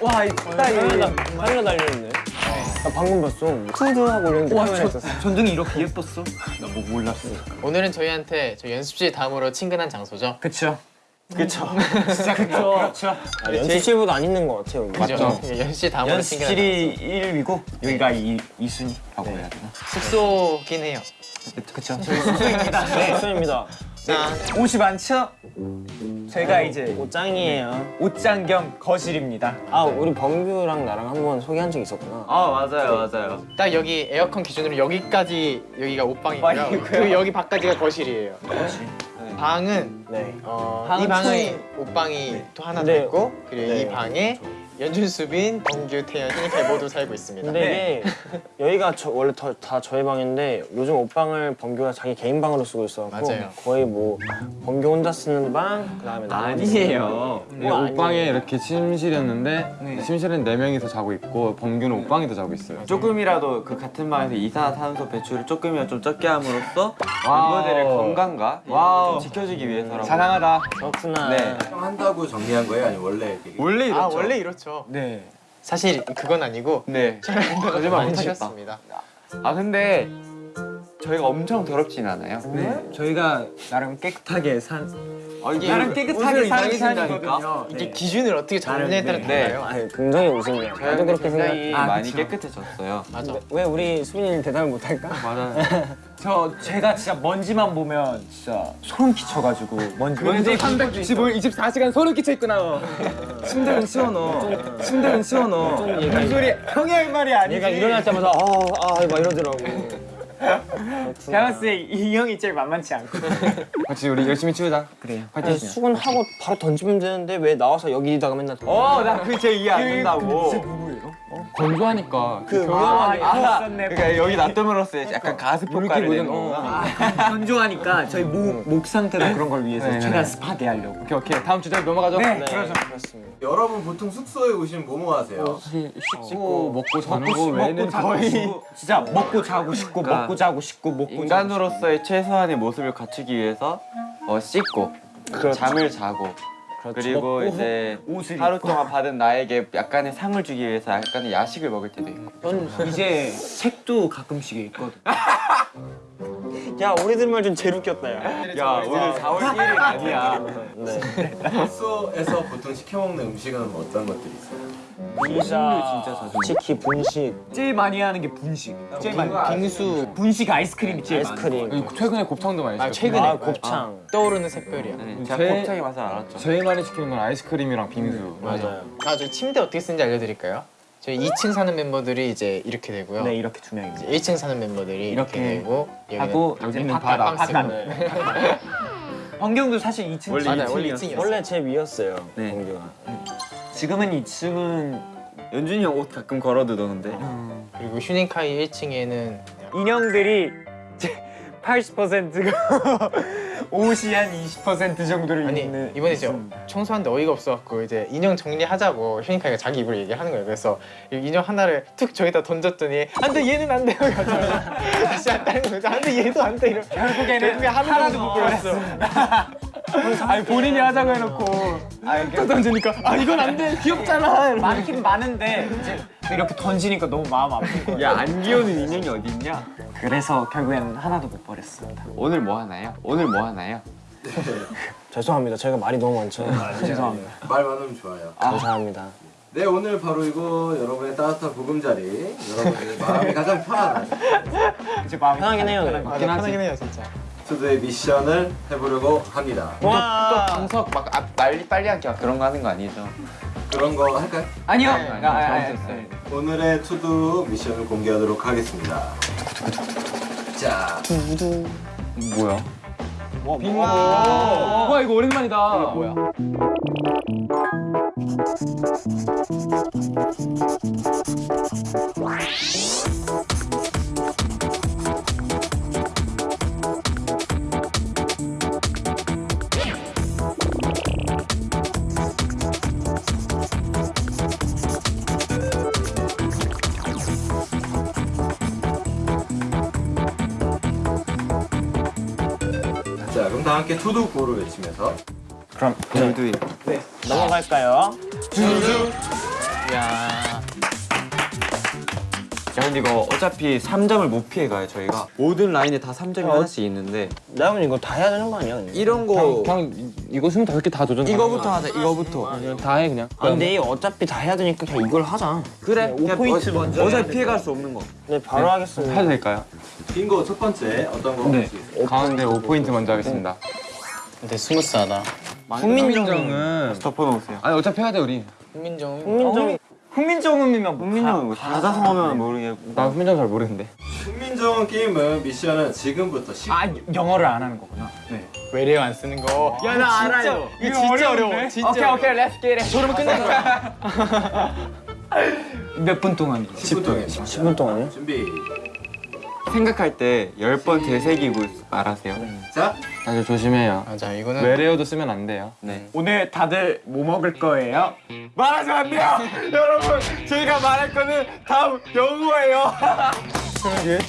와, 이 카메라 카메라 달려있네. 나 방금 봤어. 투두 하고 이랬는데 카메라 있었어. 전등이 이렇게 예뻤어? 나 뭐 몰랐어. 오늘은 저희한테 저 연습실 다음으로 친근한 장소죠. 그쵸. 그쵸. 진짜 그쵸. 그쵸. 아, 연습실보다 안 있는 것 같아요. 여기. 그죠? 예, 연습실 다음으로 친근한 연습실이 1위고 여기가 2, 이순위라고 해야 되나? 숙소긴 해요. 그쵸. 저희 숙소입니다. 네. 맞습니다. 짠. 옷이 많죠? 저희가 이제 옷장이에요. 옷장 겸 거실입니다. 아, 우리 범규랑 나랑 한 번 소개한 적 있었구나. 아 맞아요 맞아요 딱 여기 에어컨 기준으로 여기까지 여기가 옷방이고요. 그 여기 밖까지가 거실이에요. 방은 네. 어, 방은 이 총- 옷방이 또 하나 더 네. 있고 그리고 네. 이 방에 연준 수빈, 범규, 태연, 신이칼 모두 살고 있습니다. 근데 이게 여기가 저, 원래 더, 다 저희 방인데 요즘 옷방을 범규가 자기 개인 방으로 쓰고 있어갖고 맞아요. 거의 뭐 범규 혼자 쓰는 방 그다음에 나머지 아니에요 뭐 아니에요. 옷방에 이렇게 침실이었는데 침실은 네 명이서 자고 있고 범규는 옷방에서 자고 있어요 조금이라도 그 같은 방에서 이산화탄소 배출을 조금이라도 좀 적게 함으로써 wow. 멤버들의 건강과 wow. 좀 지켜주기 위해서라고 자랑하다 그렇구나. 네. 한다고 정리한 거예요? 아니면 원래 이렇게 원래 이렇죠 아 원래 이렇죠. 네. 사실 그건 아니고 네. 촬영한다고 거짓말 많이 못하겠다. 하셨습니다. 아 근데 저희가 엄청 더럽진 않아요 네. 저희가 나름 깨끗하게 산. 아, 이게 나름 깨끗하게 사는 이상하신다니까? 편이거든요. 이게 기준을 어떻게 잡느냐에 따라 네. 달라요. 아니 굉장히 웃음이야. 나도 그렇게 생각. 굉장히 아, 많이 그쵸. 깨끗해졌어요 맞아. 왜 우리 수빈이 대답을 못할까? 맞아요 저 제가 진짜 먼지만 보면 진짜 소름 끼쳐가지고 먼지 먼지 365일 24시간 소름 끼쳐 있구나. 침대는 치워넣어. 침대는 치워넣어. 무슨 소리? 형이 할 말이 아니지. 얘가 일어날 때마다 아아막 이러더라고. 때이 형이 제일 만만치 않고. 같이 우리 열심히 치우자 그래요. 파이팅 수건하고 바로 던지면 되는데 왜 나와서 여기다가 맨날 던져? 어나그제 이해 안 된다고 누구예요? 건조하니까 그 아, 위험하게 있었네. 그러니까 여기 놔둠으로써 약간 가습 효과를 내는 묻은- 거구나 건조하니까 저희 목, 목 상태도 그런 걸 위해서 네, 최대한 네. 스파게 하려고. 오케이 오케이 다음 주제로 넘어가죠 네. 네. 그렇습니다. 여러분 보통 숙소에 오시면 뭐뭐 하세요? 씻고 먹고 자는 거 외에는 먹고 자고 거의 진짜 먹고 자고 싶고 그러니까 먹고 자고 싶고 먹고 자고 인간으로서의 최소한의 모습을 갖추기 위해서 어, 씻고 잠을 자고 그렇죠. 그리고 이제 옷을 하루 입고. 동안 받은 나에게 약간의 상을 주기 위해서 약간의 야식을 먹을 때도 있고 싶고. 이제 책도 가끔씩 읽거든. 야 우리들 말좀 제일 웃겼다 야. 야 오늘 4월 1일 아니야 네. 숙소에서 보통 시켜 먹는 음식은 어떤 것들이 있어요? 피자, 진짜 자주 치킨, 분식, 제일 많이 하는 게 분식. 제일 많이. 빙수. 분식 아이스크림이 제일. 아이스크림, 최근에 곱창도 많이 아 시켰어요 최근에 아 곱창. 떠오르는 색별이야. 네, 제가 제- 곱창의 맛을 알았죠 제일 많이 시키는 건 아이스크림이랑 빙수 맞아요. 아, 저 침대 어떻게 쓰는지 알려드릴까요? 저희 2층 사는 멤버들이 이제 이렇게 되고요. 네 이렇게 두 명이지. 1층 사는 멤버들이 이렇게, 이렇게 되고 여기는 하고 여기는 바- 바다, 바캉스. 바다. 네. 환경도 사실 2층 원래 맞아요. 2층이었어요. 원래 2층이었어요. 원래 제 위였어요. 네. 범규가. 지금은 2층은 연준이 형 옷 가끔 걸어두던데 그리고 휴닝카이 1층에는 인형들이 80%가 옷이 한 20% 정도를 아니 입는 이번에 이제 청소하는데 어이가 없어갖고 이제 인형 정리하자고 휴닝카이가 자기 입으로 얘기하는 거예요. 그래서 이 인형 하나를 툭 저기다 던졌더니 안 돼 얘는 안 돼요. 다시 안 다른 거죠. 안돼 얘도 안 돼. 이렇게 결국에는 결국에 하나도 못 골랐어. 아니 본인이 하자고 해놓고 또 던지니까 아 이건 안 돼 귀엽잖아 많긴 많은데 이제 이렇게 던지니까 너무 마음 아픈 거야 야안 귀여운 인형이 어디 있냐 그래서 결국엔 하나도 못 버렸습니다 오늘 뭐 하나요? 오늘 뭐 하나요? 죄송합니다. 저희가 말이 너무 많죠. 죄송합니다 말 많으면 좋아요. 감사합니다. 네 오늘 바로 이거 여러분의 따뜻한 보금자리 여러분의 마음이 가장 편안한 이제 마음이 편하긴 해요. 네. 편하긴 해요 진짜. 투드의 미션을 해보려고 합니다. 또 방석 막 아, 빨리 빨리 하기 막 그런 거 하는 거 아니죠? 그런 거 할까요? 아니요 네, 아, 아, 아, 잘못했어요. 오늘의 투두 미션을 공개하도록 하겠습니다. 자, 뭐야? 와 이거 오랜만이다 뭐야 함께 투두 구호를 외치면서 그럼 둘둘. 넘어갈까요? 야. 야 근데 이거 어차피 3점을 못 피해가요 저희가 모든 라인에 다 3점이 하나씩 있는데 나면 이거 다 해야 되는 거 아니야? 그냥? 이런 거 그냥 이거 25개 다 도전 이거부터 하자 이거부터 다해 그냥 아, 근데 이 어차피 다 해야 되니까 그냥 이걸 하자. 그래 그냥 5포인트 어, 먼저 어차피 피해갈 수 없는 거 네, 바로 하겠습니다. 해도 될까요? 빙고 첫 번째 어떤 거? 네 가운데 5포인트 먼저 하겠습니다 근데 smooth하다. 훈민정은 덮어놓으세요 아니 어차피 해야 돼 우리 훈민정. 훈민정 훈민정음이면 훈민정은 뭐 사자성어면 모르겠고 나 훈민정 잘 모르는데 훈민정 게임은 미션은 지금부터 시 아 영어를 안 하는 거구나. 네. 외래어 안 쓰는 거. 야 나 알아요. 이거 진짜 어려워. 진짜 오케이 오케이 let's get it. 저러면 끝나는 거야. 몇 분 동안? 10분 동안 10분 동안요? 준비 생각할 때 10번 되새기고 말하세요 자 다들 조심해요 맞아 이거는 외래어도 쓰면 안 돼요 네 오늘 다들 뭐 먹을 거예요? 말하면 안 돼요. 여러분 저희가 말할 거는 다 영어예요.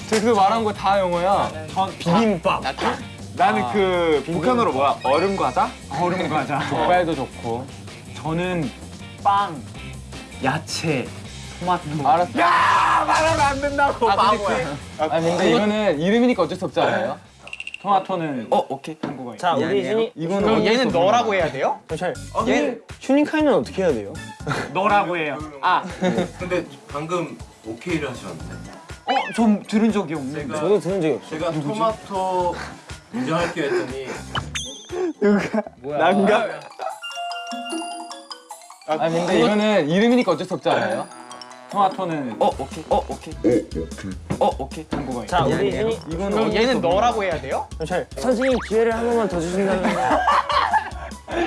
그 말한 거 다 영어야 전 비빔밥. 나는 그 북한어로 뭐야 얼음 과자? 얼음 과자. 족발도 좋고 저는 빵, 야채, 토마토. 알았어 야 말하면 안 된다고. 바보야. 아 근데 이거는 이름이니까 어쩔 수 없지 않아요? 토마토는 어 오케이 한국어예요. 자, 우리 준이 이거는 그럼 얘는 너라고. 해야 돼요? 잘. 어, 얘 휴닝카이는 어떻게 해야 돼요? 너라고 해요. 아, 근데 방금 오케이를 하셨는데 어, 좀 들은 적이 없는데. 제가 저도 들은 적이 없어. 제가 토마토 인정할게요 했더니 난가? 아 근데 이거는 이름이니까 어쩔 수 없지 않아요? 토마토는 어 오케이 어 오케이 어 오케이 한국어예요. 자, 우리 준이 그럼 얘는 너라고 해야 돼요? 잘. 선생님 기회를 한 번만 더 주신다면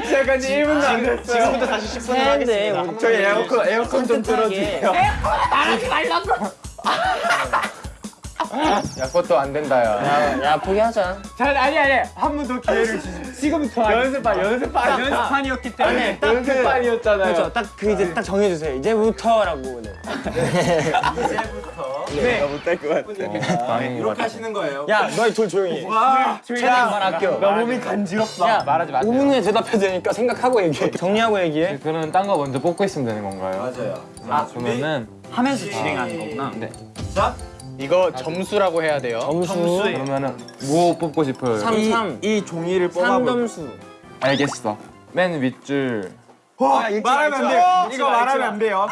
제가 1분도 안 됐어요. 지금부터 다시 10분을 해야돼. 하겠습니다. 저희 에어컨 에어컨 좀 틀어주세요. 야 그것도 안 된다 야. 야, 야 포기하자. 잘 아니 아니 한 번 더 기회를 주세요. 지금부터 연습반 연습반 연습반이었기 때문에 연습반이었잖아요. 그렇죠. 딱 그 이제 딱 정해주세요. 이제부터라고. 네. 이렇게 하시는 거예요 야, 너희 둘 조용히 해. 와, 최대한만 아껴. 나 몸이 간지럽다. 야, 말하지 마세요. 5분 후에 대답해야 되니까 생각하고 얘기해. 정리하고 얘기해. 그러면 딴 거 먼저 뽑고 있으면 되는 건가요? 맞아요 아, 그러면은 하면서 진행하는 거구나. 네 자 이거 점수라고 해야 돼요. 점수. 그러면은 뭐 뽑고 싶어요? 3, 3. 이 종이를 뽑아볼 3점수. 알겠어 맨 윗줄 말하면 안 돼요 이거 말하면 안 돼요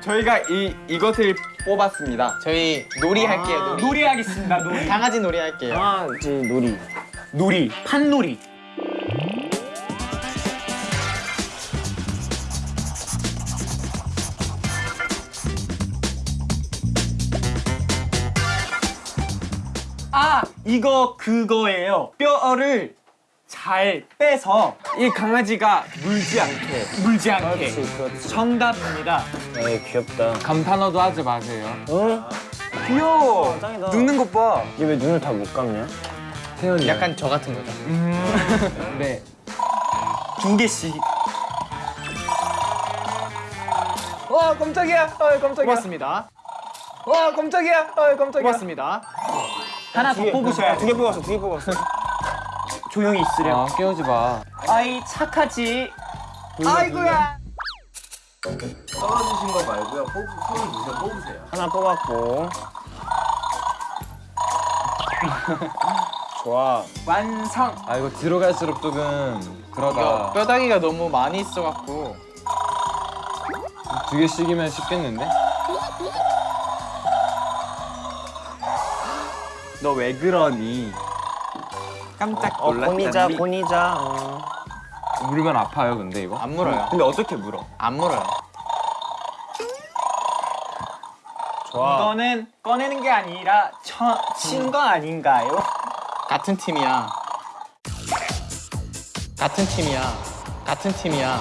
저희가 이 이것을 뽑았습니다 저희 놀이 할게요. 놀이. 놀이 하겠습니다. 놀이. 강아지 놀이 할게요. 아, 이제 놀이. 놀이. 판놀이. 아, 이거 그거예요. 뼈를 잘 빼서 이 강아지가 물지 않게 물지 않게. 그렇지, 그렇지. 정답입니다. 에이, 귀엽다. 감탄어도 하지 마세요 어? 귀여워 짱이다. 눕는 것봐 얘왜 눈을 다 못 감냐? 태연이 약간 저 같은 거죠. 네두 개씩. 와, 깜짝이야. 어, 깜짝이야. 고맙습니다. 와, 깜짝이야. 어, 깜짝이야. 고맙습니다. 하나 더 뽑으셔야 두 돼. 개 뽑았어, 두 개 뽑았어. 조용히 있으렴. 아 깨우지 마 아이, 착하지. 아이고야. 떨어지신 거 말고요 뽑, 손을 누서 뽑으세요 하나 뽑았고. 좋아. 완성. 아 이거 뒤로 갈수록 조금 그러다 뼈다귀가 너무 많이 있어갖고 두 개씩이면 쉽겠는데? 너 왜 그러니 깜짝 어, 고니자, 놀랐잖니 고니자. 어. 물면 아파요 근데 이거? 안 물어요. 근데 어떻게 물어 안 물어요. 이거는 꺼내는 게 아니라 친거 아닌가요? 같은 팀이야. 같은 팀이야. 같은 팀이야.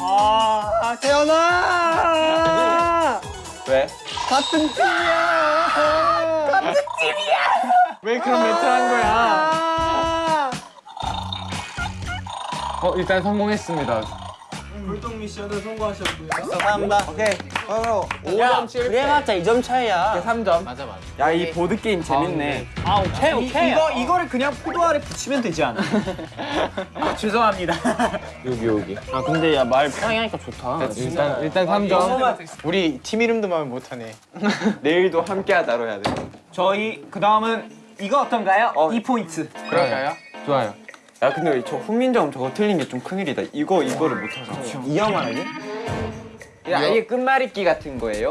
아, 태연아. 왜? 왜 그런 멘트 한 거야? 어 일단 성공했습니다 홀동 미션은 성공하셨고요. 감사합니다. 오케이. 바로 5점 7. 그래봤자 2점 차이야. 3점. 맞아 맞아. 야 이 보드 게임 재밌네. 아 오케이 오케이. 이거 이거를 그냥 포도알에 붙이면 되지 않아? 아, 죄송합니다. 여기 여기. 아 근데 야 말 편하게 하니까 좋다. 일단 일단 3점. 우리 팀 이름도 말 못하네. 내일도 함께하다로 해야 돼. 저희 그 다음은 이거 어떤가요? 이 포인트. 그럴까요? 좋아요. 야 근데 저 훈민정 저거 틀린 게 좀 큰일이다. 이거 이거를 못 하잖아. 이어 말하기? 야 이게 끝말잇기 같은 거예요?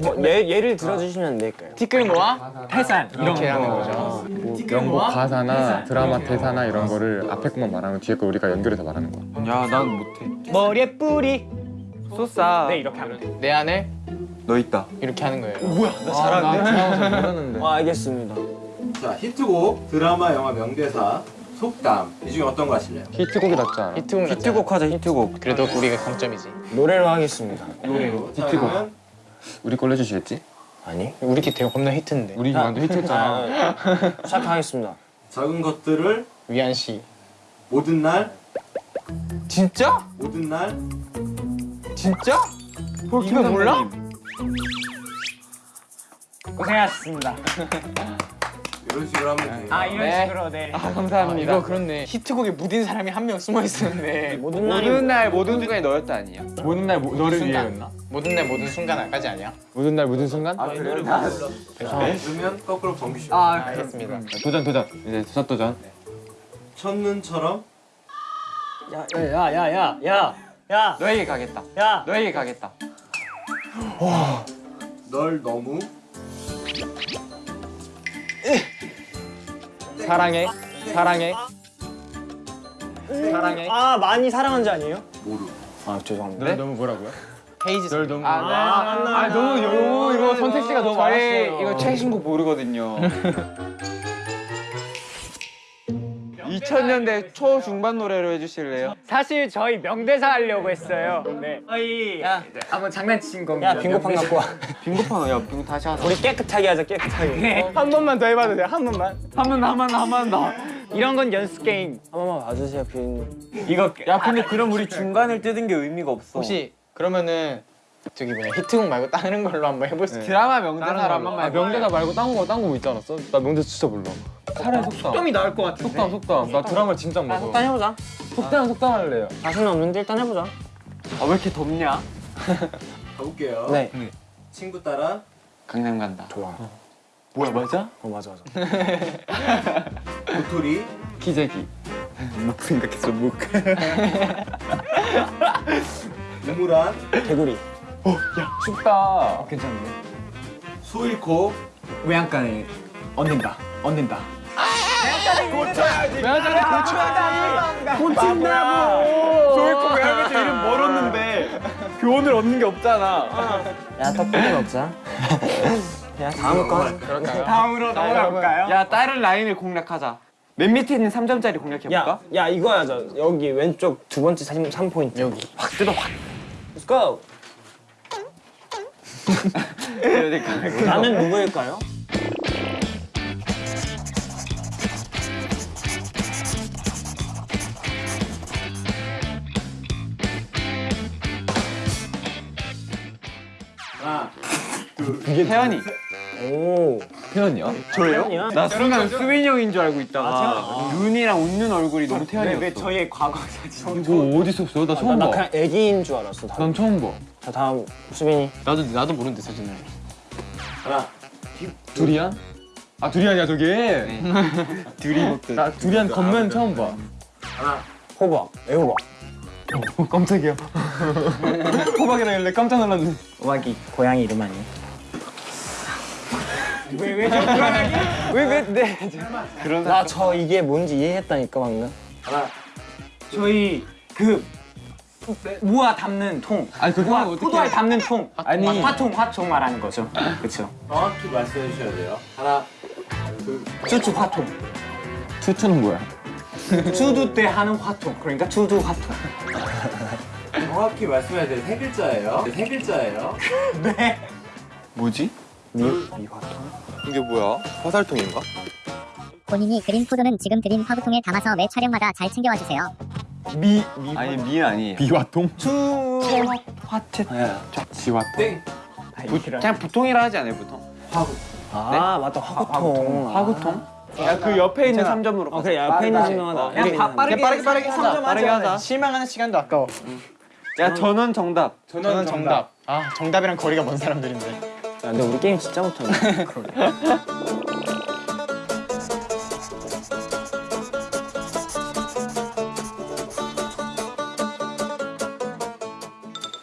뭐, 예, 예를 들어주시면 안 될까요? 티끌 모아 태산 이런 이렇게 하는 거. 거죠. 뭐 연극 가사나 드라마 대사나 이런 거를 앞에 것만 말하면 뒤에 거 우리가 연결해서 말하는 거야. 야 난 못해. 머리에 뿌리. 소싸. 네 이렇게 하면 돼. 내 안에 너 있다. 이렇게 하는 거예요. 나 잘하는데? 잘 모르는데. 아 알겠습니다. 자, 히트곡, 드라마, 영화 명대사, 속담. 이 중에 어떤 거 하실래요? 히트곡이 낫지 않아? 히트곡 히트곡. 히트곡 하자 히트곡. 그래도 우리가 강점이지. 노래로 하겠습니다. 노래로. 자, 히트곡. 우리 걸로 해주시겠지? 아니? 우리 팀 되게 겁나 히트인데. 우리 완전 히트했잖아. 아, 시작하겠습니다. 작은 것들을 위안 씨. 모든 날, 진짜? 모든 날, 진짜? 이거 몰라? 고생하셨습니다. 이런 식으로 하면 돼요. 아 이런 네. 식으로 네. 아 아, 감사합니다. 이거 그렇네. 히트곡에 묻은 사람이 한 명 숨어 있었는데. 모든 모든 날 모든 순간에 너였다 아니야? 모든 날 모- 너를 순간. 위해였나? 모든 날 모든 순간까지 아니야? 모든 날 모든 순간? 아, 노래 다 불렀어. 그러면 거꾸로 범규 씨. 아 알겠습니다. 도전 도전. 이제 첫 도전. 첫눈처럼 야야야야야 야. 너에게 가겠다. 야. 너에게 가겠다. 널 너무 사랑해. 사랑해. 사랑해. 아 많이 사랑한 자 아니에요? 모르. 아 죄송합니다. 널 너무 뭐라고요? 헤이즈. 널 너무. 아, 아 너무 너무 이거 선택지가 너무 많았어요. 이거 최신 곡 모르거든요. 2000년대 초중반 노래로 해주실래요? 사실 저희 명대사 하려고 했어요. 네. 저희 야. 한번 장난친 겁니다. 야 빙고판 갖고 와. 빙고판 야 빙고 다시 하자. 우리 깨끗하게 하자 깨끗하게. 네. 한 번만 더 해봐도 돼요. 한 번만. 한 번 더, 한 번 더, 한 번 더. 이런 건 연습 게임. 한 번만 봐주세요 비님. 이거 야 근데 그럼 우리 중간을 뜯은 게 의미가 없어. 혹시 그러면은 저기 뭐냐 히트곡 말고 다른 걸로 한번 해볼 수 있어요? 드라마 명대사로 한 아, 번만 명대사 말고 딴 거 딴거 있지 않았어? 나 명대사 진짜 몰라. 차라리 속담. 좀이 나을 것 같은데. 속담 속담. 나 드라마 진짜 아, 몰라. 일단 해보자. 속담 속담 할래요. 자신 없는데 일단 해보자. 아 왜 이렇게 덥냐? 가볼게요. 네. 친구 따라 강남 간다. 좋아. 뭐야 맞아? 어 맞아 맞아. 도토리 기재기. 묵 생각했어 묵. 우물안 개구리. 춥다. 괜찮은데? 수일코 외양간에 얻는다. 얻는다. 조이코 외할아버지 이름 멀었는데 교훈을 얻는 게 없잖아. 야 떡볶이 먹자. 야 다음 거. 그럴까요? 다음으로 넘어가볼까요? 야 다른 라인을 공략하자. 맨 밑에 있는 3점짜리 공략해볼까? 야, 야 이거 하자. 여기 왼쪽 두 번째 3, 3포인트. 여기. 확 뜯어 확. Let's go. 나는 누구일까요? 태연이. 오. 태연이야? 저예요? 나 순간 수빈이 형인 줄 알고 있다가 눈이랑 웃는 얼굴이 너무 태연이었어. 왜 저희의 과거 사진? 이거 어디서 써? 나 처음 나, 나 봐. 그냥 애기인 줄 알았어. 다. 난 처음 봐. 자 다음 수빈이. 나도 나도 모르는데 사진을. 하나 두리안? 아 두리안이야 저게. 둘이 먹듯. 나 두리안 겉면 처음 봐. 하나 호박. 애호박. 어, 깜짝이야. 호박이라길래 깜짝 놀랐네. 호박이 고양이 이름 아니야? 왜왜 네. 그런 나저 이게 뭔지 이해했다니까 방금. 하나 저희 그 무화 담는 통. 아니 그거 어떻게? 포도알 담는 통. 아니. 화통 화통 말하는 거죠. 그렇죠. 정확히 말씀해 주셔야 돼요. 하나 둘 쭈쭈 화통. 투투는 뭐야? 투두 때 하는 화통. 그러니까 투두 화통. 정확히 말씀해야 돼요. 세 글자예요. 세 글자예요. 네. 뭐지? 이게 뭐야? 화살통인가? 본인이 그린 포도는 지금 드린 화구통에 담아서 매 촬영마다 잘 챙겨와 주세요. 미, 아니 미 아니에요. 비와통? 화채. 지와통? 그냥 부통이라 하지 않아요, 부통? 아 맞다 화구통. 화 구통? 야, 그 옆에 있는 3점으로. 어 그래 옆에 있는 증명하다. 그냥 바- 빠르게 빠르게 빠르게 삼 하자. 점 빠르게 하자. 하자. 실망하는 시간도 아까워. 야, 저는 정답. 저는 정답. 아 정답이랑 거리가 먼 사람들인데. 야, 근데 우리 게임 진짜 못하네.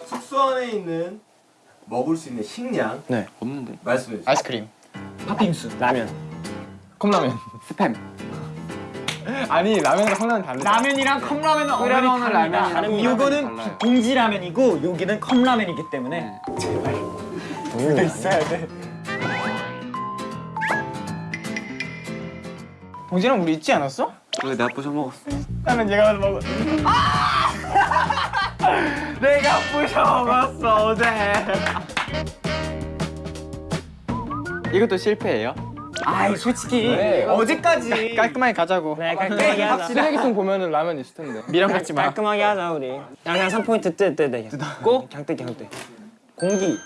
숙소 안에 있는 먹을 수 있는 식량 네. 없는데. 말씀해 주세요. 아이스크림. 팥빙수. 라면. 컵라면. 스팸. 아니 라면이랑 컵라면 다르죠. 라면이랑 컵라면은 라면이랑 다릅니다. 다릅니다. 요거는 달라요. 봉지 라면이고 여기는 컵라면이기 때문에 동 일이 있어야 돼. 봉지랑 우리 있지 않았어? 그거 내가 부셔 먹었어. 나는 얘가 먹어. 내가 부셔 먹었어 어제. 이것도 실패예요? 아이 솔직히 어제까지 깔끔하게 가자고. 그래 깔끔하게 하자. 쓰레기통 보면은 라면 있을 텐데. 미련 갖지 마. 깔끔하게 하자 우리. 야 그냥 3포인트 떼떼떼. 꼭? 그냥 떼 그냥 떼. 공기.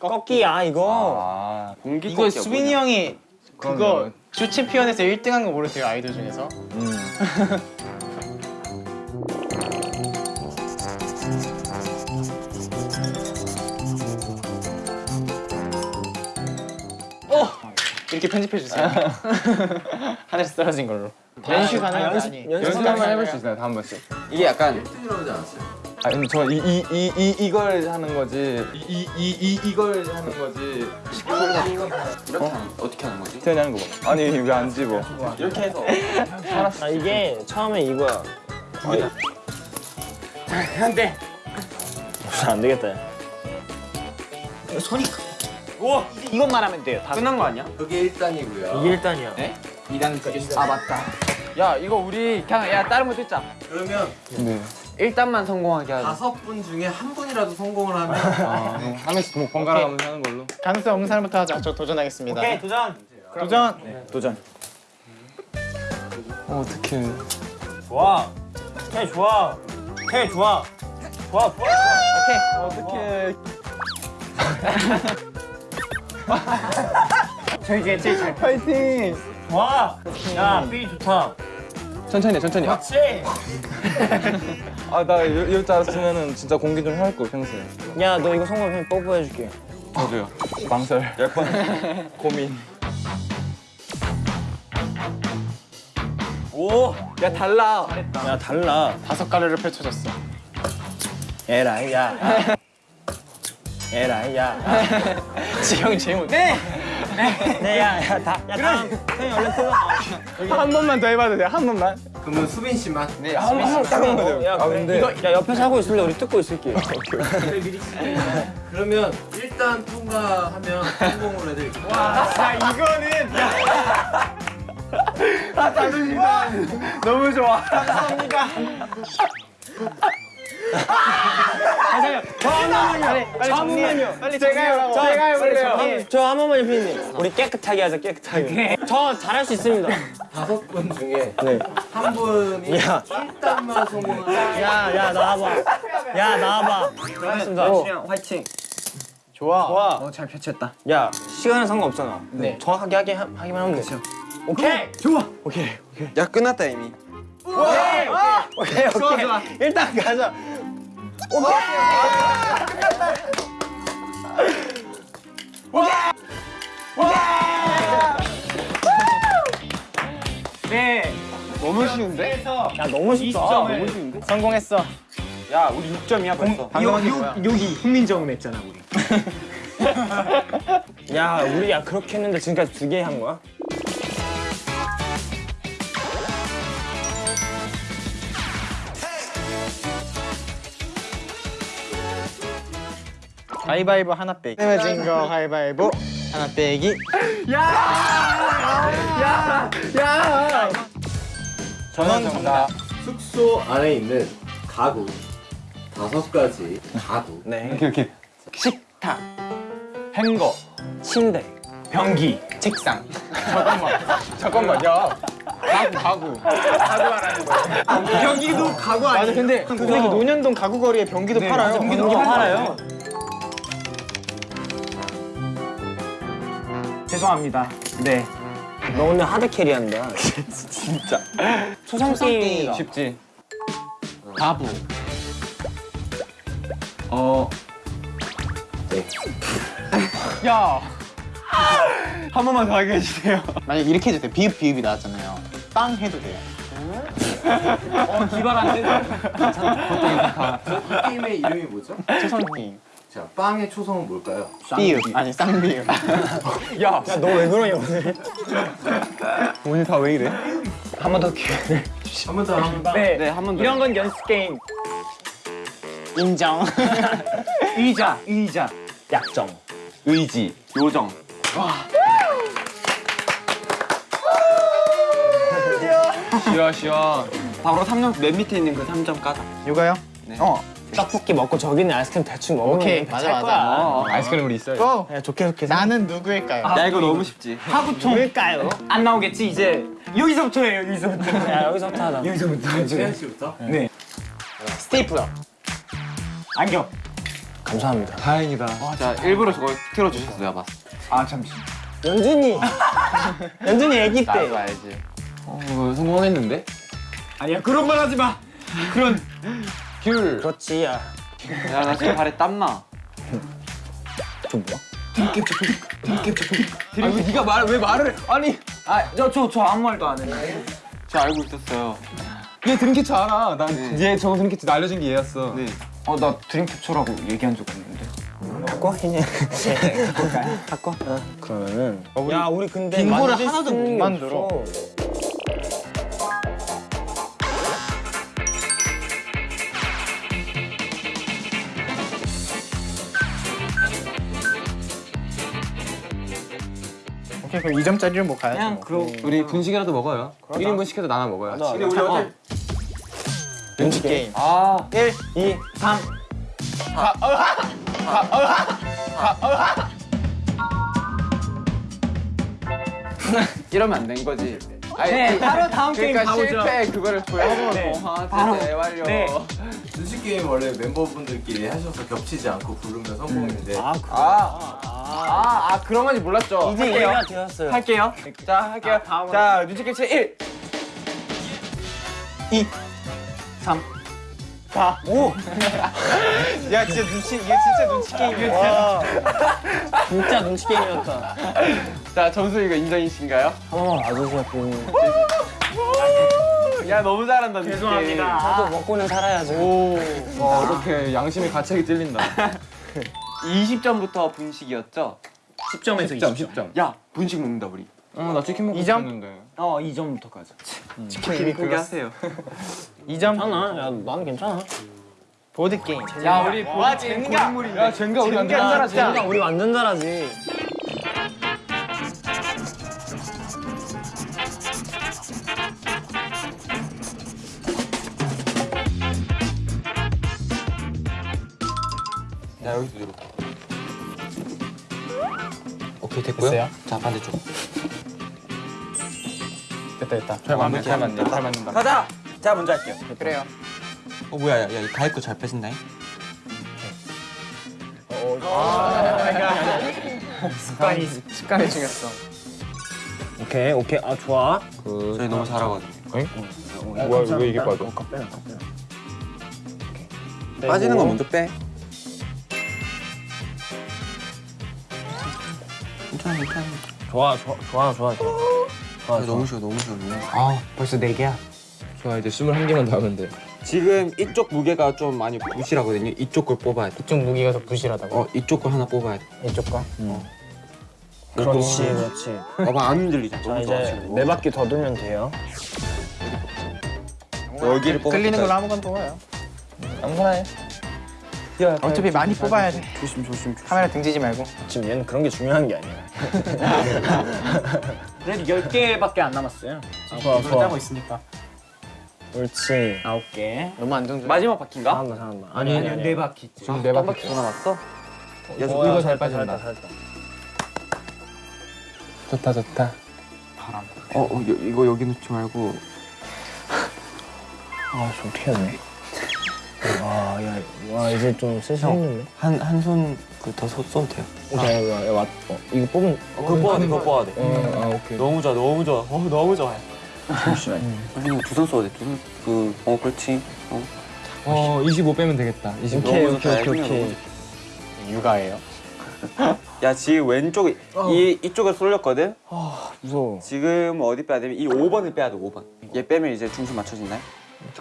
꺾기야 이거. 아, 공기 이거 수빈이 형이 그거 주 챔피언에서 1등한 거 모르세요 아이돌 중에서? 어! 이렇게 편집해 주세요. 하나씩 떨어진 걸로. 연습 가능한? 연습 연습 한번 해볼 수 있어요, 다한 번씩. 이게 약간 1등이라고 하지 않았어요? 아 근데 저 이 이 이 이 이 걸 하는 거지. 이 이 이 이, 걸 하는 거지. 이렇게 하는 어떻게 하는 거지? 태연이 하는 거 봐. 아니 왜 안 집어? 이렇게 해서 아 이게 처음에 이거야. 안돼. 안 되겠다. 야. 손이 크. 오 이것만 하면 돼요. 다 끝난 거 아니야? 그게 1단이고요. 이게 1단이야. 2단 아 맞다. 야 이거 우리 그냥 야 다른 거 듣자. 그러면 네. 1단만 성공하게 하자. 다섯 분 중에 한 분이라도 성공을 하면 한 명씩 뭐 번갈아 가면서 하는 걸로. 가능성 없는 사람부터 하자. 저 도전하겠습니다. 오케이 도전. 도전. 도전. 어, 어떡해. 좋아. 오케이 좋아. 오케이 좋아. 좋아 좋아. 어떻게? 저희 중에 제일 잘. 파이팅. 좋아. 야삐 좋다. 천천히 해, 천천히. 그렇지. 아, 나 이럴, 이럴 줄 알았으면은 진짜 공기 좀할 걸, 평소에. 야 너 이거 성공하면 뽀뽀해줄게. 저도요. 망설. 약간 고민. 오. 야 달라. 야 달라. 다섯 가루를 펼쳐졌어. 에라이 야. 에라이 야. 지형 제일 못. 네. 네야야 다. 야 다음. 형이 얼른 뜯어. 한 번만 더 해봐도 돼요? 한 번만. 그러면 수빈 씨만 네. 어, 야, 아, 그래. 근데- 이거 야 옆에서 하고 있을래? 우리 뜯고 있을게. 그러면 일단 통과하면 성공을 해드릴게요. 야 이거는 너무 좋아. 한 번만요. 빨리 제가 해요. 제가 해볼래요. 저 한 번만요, 피디님. 우리 깨끗하게 하자, 깨끗하게. 저 잘할 수 있습니다. 다섯 분 중에 네. 한 분이 야. 일단만 성공하면 야, 야, 나와봐. 야, 나와봐. 고맙습니다. 화이팅. 좋아. 좋아. 어잘 펼쳤다. 야, 시간은 상관없잖아. 네. 정확하게 하게, 하, 하기만 하면 돼. 오케이. 좋아. 오케이. 야 끝났다 이미. 오케이, 오케이. 좋아 좋아. 일단 가자. 네. 너무 쉬운데? 야, 너무 쉽다. 20점을 너무 쉬운데? 성공했어. 야 우리 6점이야 벌써. 뭐야? 여기 훈민정음 했잖아 우리. 야, 우리 야, 그렇게 했는데 지금까지 두 개 한 거야? 가위바위보 하나 빼기. 내면 진거 가위바위보 하나 빼기. 저는 정답. 숙소 안에 있는 가구 다섯 가지 가구 네. 오케이, 오케이. 식탁. 행거. 침대. 변기. 책상. 잠깐만 야 가구 가구 변기도 가구 아니야? 근데 근데 그 논현동 가구 거리에 변기도 팔아요 변기 팔아요. 죄송합니다. 네. 너 오늘 하드 캐리한다. 초성 게임이다. 쉽지. 바보. 어. 네. 야. 한 번만 더 하게 해주세요. 만약 이렇게 해도 돼 비읍 비읍이 나왔잖아요 빵 해도 돼요 어, 기발한데? 이 게임의 이름이 뭐죠? 초성 게임 자, 빵의 초성은 뭘까요? 비읍 아니 쌍비읍 야, 너 왜 그러냐 오늘? 오늘 다 왜 이래? 한 번 더 기회를. 한 번 더, 한번 더. 네, 네, 한 번 더. 이런 건 연습 게임. 인정. 의자, 의자. 약정. 의지, 요정. 쉬어 쉬어. 바로 3점 맨 밑에 있는 그 3점 까자. 요가요? 어 떡볶이 먹고 저기 있는 아이스크림 대충 먹으면 오케이 돼. 맞아 찰 맞아 거야. 어, 아이스크림으로 있어요. 고! 야 좋게 좋게. 나는 누구일까요? 야 이거 너무 쉽지. 하구통. 뭘까요? 안 나오겠지, 이제. 여기서부터 해요, 여기서부터. 야 여기서부터 하자. 여기서부터. 세현 씨부터. 네. 스테이플러 안경. 감사합니다. 다행이다. 자 일부러 저거 틀어 주셨어 내가 봤어. 아, 잠시. 연준이. 연준이 아기 때. 나도 알지. 어 성공했는데? 아니야, 그런 말 하지 마. 그런. 귤. 그렇지 야. 야나 지금 발에 땀 나. 아니, 네가 말, 왜 말을. 아니. 아, 저, 저, 저 아무 말도 안 해. 저 알고 있었어요. 얘 드림캐쳐 알아. 난 네. 얘 저거 드림캐쳐 알려준 게 얘였어. 네. 어, 나 드림캐쳐라고 얘기한 적 없는데. 바꿔 그냥. 바꿔. 어, 그러면은. 야 우리 근데 빙고를 하나도 못 만들어. 없어. 오케이 그럼 2점짜리를 뭐 가야지 그냥 뭐. 그러 우리 분식이라도 먹어요. 1인분 시켜서 나눠 먹어요. 근데 우리 어제 눈치 게임 아 1 2, 3. 이러면 안 된 거지. 아니, 네, 바로 다음 게임 그러니까 가보죠. 실패 그거를 보여주고 네. 아, 바로. 완료. 네. 눈치 게임 원래 멤버분들끼리 하셔서 겹치지 않고 부르면 성공인데 아 아, 아, 아 그런 건지 몰랐죠. 이제 할게요. 이해가 되었어요. 할게요. 자, 할게요. 다음으로. 자, 눈치 캐치 1. 2, 3, 4, 5. 야 진짜 눈치 이게 진짜 눈치 게임이야 진짜 눈치 게임이었다. 자, 점수 이거 인정이신가요? 한 번만 봐주세요. 그. 야, 너무 잘한다. 눈치 죄송합니다. 저도 먹고는 살아야죠. 와, 이렇게 양심의 가책이 찔린다. 게임. 20점부터 분식이었죠? 10점에서 10점, 20점. 10점. 야, 분식 먹는다 우리. 어, 나 치킨 먹고 이 점? 싶었는데. 어, 2점부터 가자. 치킨 포기하세요. 2점 괜찮아. 야 나는 괜찮아. 보드 게임 야, 우리 와 젠가 야, 젠가 우리 완전 젠가 잘하지. 야 우리 완전 잘하지. 야, 여기도 이렇게. 오케이 됐고요. 됐어요? 자 반대쪽. 됐다 됐다 잘 맞네, 잘 맞네. 잘 맞는다. 가자. 자, 먼저 할게요. 그래요 어 뭐야 야 야 가위 거잘 빼신다잉. 습관이. 습관이 중요했어 오케이 오케이 아 좋아. 저희 너무 잘하거든요. 뭐야, 왜 이게 빠져? 빠지는 거 먼저 빼. 괜찮아. 좋아 좋아 좋아 좋아 좋아. 좋아 너무 쉬워, 너무 쉬워, 너무 쉬워. 아, 벌써 4개야. 좋아 이제 21개만 더 하면 돼. 지금 이쪽 무게가 좀 많이 부실하거든요. 이쪽 걸 뽑아야 돼. 이쪽 무기가 더 부실하다고 어, 이쪽 걸 하나 뽑아야 돼. 이쪽 거 그렇지 그렇지. 봐봐, 안 흔들리잖아. 자 너무 이제. 네 바퀴 더 돌면 돼요. 여기를 뽑아. 끌리는 걸로 아무거나 뽑아요 아무거나 해 어차피 많이 뽑아야 돼 조심, 조심. 카메라 등지지 말고 지금 얘는 그런 게 중요한 게 아니야. 그래도 10개밖에 안 남았어요. 좋아 좋아. 하고 있으니까 옳지. 9개. 너무 안정적 마지막 바퀴인가? 잘한다 잘한다. 아니 아니 아니. 네 바퀴. 지금 네 바퀴 더 남았어? 어, 이거 잘 빠진다. 좋다 좋다. 어, 어 여, 이거 여기 놓지 말고 아, 저 어떻게 해야? 와, 야, 와, 이제 좀 슬슬 힘드네. 한한 손 그더 써도 돼요. 오케이, 야, 야, 왔, 어, 이거 뽑은, 어, 그거 뽑아야 돼, 그거 뽑아야 돼. 아 오케이. 너무 좋아, 너무 좋아. 어, 너무 좋아요. 잠시만. 두손 써야 돼. 두 손. 그, 어, 그렇지. 어. 어 25 빼면 되겠다. 25. 오케이, 너무 오케이, 오케이, 너무 오케이. 육아예요. 야, 지금 왼쪽 이 이쪽을 쏠렸거든. 무서워. 지금 어디 빼야 되면 이 5번을 빼야 돼, 5번. 얘 빼면 이제 중심 맞춰진다.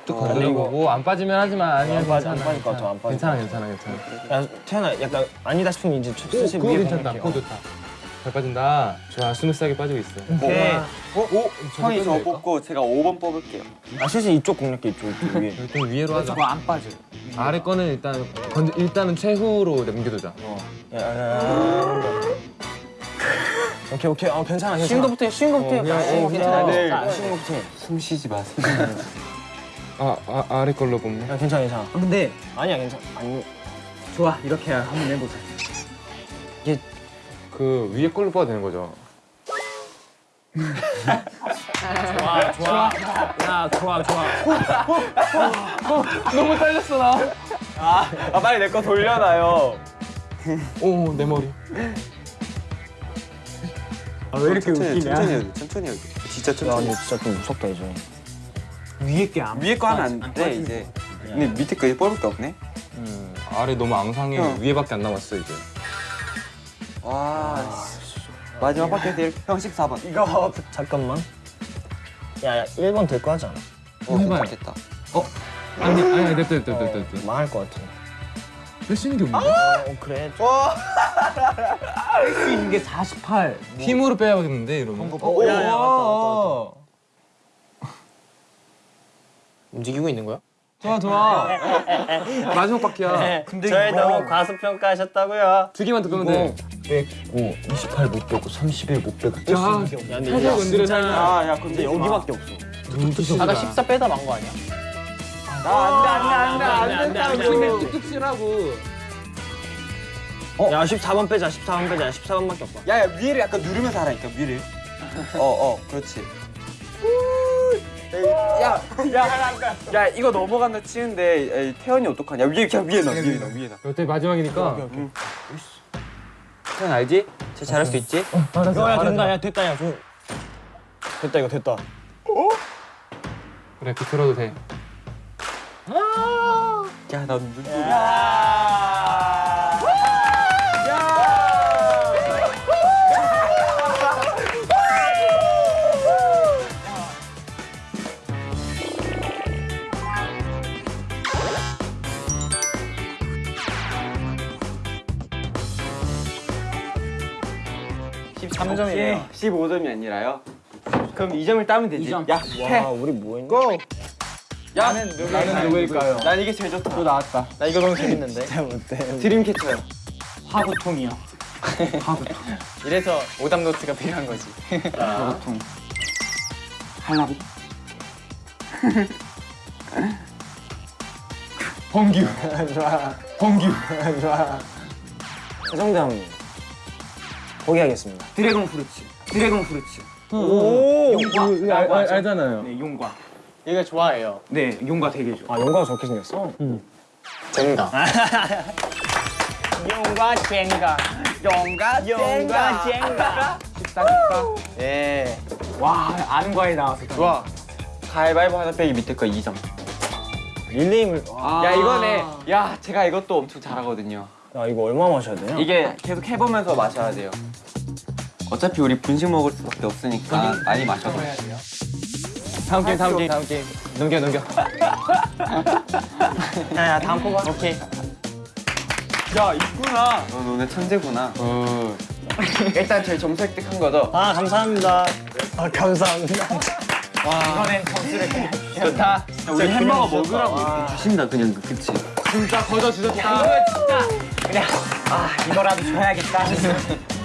어, 아니 이거 뭐안 빠지면 하지만 아니야 안 빠지- 안 괜찮아, 빠질 것 같아, 안 빠질 괜찮아 괜찮아 괜찮아. 야, 태연아, 약간 아니다 싶으면 이제 오 슬슬 위에 괜찮다. 그거 좋다. 잘 빠진다. 좋아 smooth하게 빠지고 있어. 오케이. 어, 오, 형이 저 뽑고 제가 5번 뽑을게요. 아, 슬슬 이쪽 공략기 이쪽, 위에. 여기 좀 위로 하자. 저거 안 빠져. 아래 거는 일단 건 일단은 최후로 남겨두자. 야, 야, 야. 오케이, 오케이. 어, 괜찮아, 괜찮아. 쉬운 거부터 해, 쉬운 거부터 해. 그냥, 쉬운 어, 거 괜찮아. 그냥. 네. 아, 쉬운 거부터 해. 숨 쉬지 마세요. 아, 아 아래 걸로 뽑네. 야, 괜찮아, 괜찮아. 근데 아니야, 괜찮아. 아니, 좋아, 이렇게 한번 해보자. 그 위에 걸로 뽑아도 되는 거죠. 좋아, 좋아. 야, 좋아, 좋아. 너무 떨렸어, 나. 아, 빨리 내 거 돌려놔요. 오 내 머리. 아, 왜 이렇게 천천히, 웃기냐? 천천히 해야 돼, 천천히 해야 돼. 진짜 야, 천천히. 근데 진짜 좀 무섭다, 이제. 위에 게 안 위에 거 하면 안 돼, 이제. 근데 밑에 거 이제 뽑을 게 없네. 음, 아래 너무 앙상해. 어. 위에밖에 안 남았어 이제. 와, 씨. 마지막 바퀴에서 이렇게 형 14번. 이거 잠깐만. 야, 야 1번 될 거 하지 않아? 어, 해봐요. 됐다. 아니 아니 됐다 됐다 됐다 됐다. 망할 것 같아. 뺄수 있는 게 없는데? 어, 그래. 할수 있는 게 48. 팀으로 빼야겠는데 이러면. 어, 야, 야, 맞다, 맞다, 맞다. 움직이고 있는 거야? 좋아 좋아. 마지막 바퀴야. 근데 저희 너무 과소평가하셨다고요. 두 개만 더 끄면 돼. 105, 28 못 빼고 31 못 빼고. 야, 야, 근데 살짝 이거 건드려 진짜 아, 야, 근데 근데 여기 여기밖에 없어. 아까 14 빼다 만 거 아니야? 안 돼, 안 돼, 안 돼, 안 된다고. 뚝뚝 치라고. 야, 14번 빼자. 14번 빼자. 14번밖에 없어. 야, 야, 위를 약간 누르면서 하라니까, 위를. 어, 어, 그렇지. 야, 야, 야, 이거 넘어간다 치는데 에이, 태연이 어떡하냐? 위에 그냥 위에 놔, 위에 놔, 위에 놔. 어차피 마지막이니까. 태연 알지? 쟤 잘할 수 있지? 야, 야, 된다. 야, 됐다. 야, 좀. 됐다. 이거 됐다. 그래 비틀어도 돼. 야, 나 눈. 13점이에요. 15점이 아니라요? 그럼 2점을 따면 되지. 점. 야, 해. 와, 우리 뭐 했냐? 고! 야, 나는 누구일까요? 난 이게 제일 좋다. 또 나왔다. 나 이거 너무 재밌는데. 드림캐쳐요. 화구통이야. 화구통. 이래서 오답 노트가 필요한 거지. 화구통. 할라비. 범규. 좋아. 범규. 좋아. 형님. 포기하겠습니다. dragon fruits. dragon fruits. 오! 용과. 알, 알, 알잖아요. 네, 용과. 얘가 좋아해요. 네, 용과 되게 좋아. 아, 용과가 저렇게 생겼어? 젠가. 용과. 용과, 용과 젠가. 예. 와, 아는 과에 나와서. 좋아. 가위바위보 하나 빼기 밑에 거 2점. 릴레임을. 야, 이거네. 야, 제가 이것도 엄청 잘하거든요. 야, 이거 얼마 마셔야 되냐? 이게 계속 해보면서 마셔야 돼요. 어차피 우리 분식 먹을 수밖에 없으니까 많이 마셔도 돼요. 다음 게임, 다음 게임. 다음 게임. 넘겨, 넘겨. 야, 야, 다음 뽑아. 오케이. 야, 있구나. 너 너네 천재구나. 어. 일단 저희 점수 획득한 거죠? 아, 감사합니다. 아, 감사합니다. 이번엔 점수를 좋다. 야, 우리 햄버거 먹으라고 주신다 그냥 그치? 진짜 거저 주셨다. 이거 진짜 그냥 아 이거라도 줘야겠다.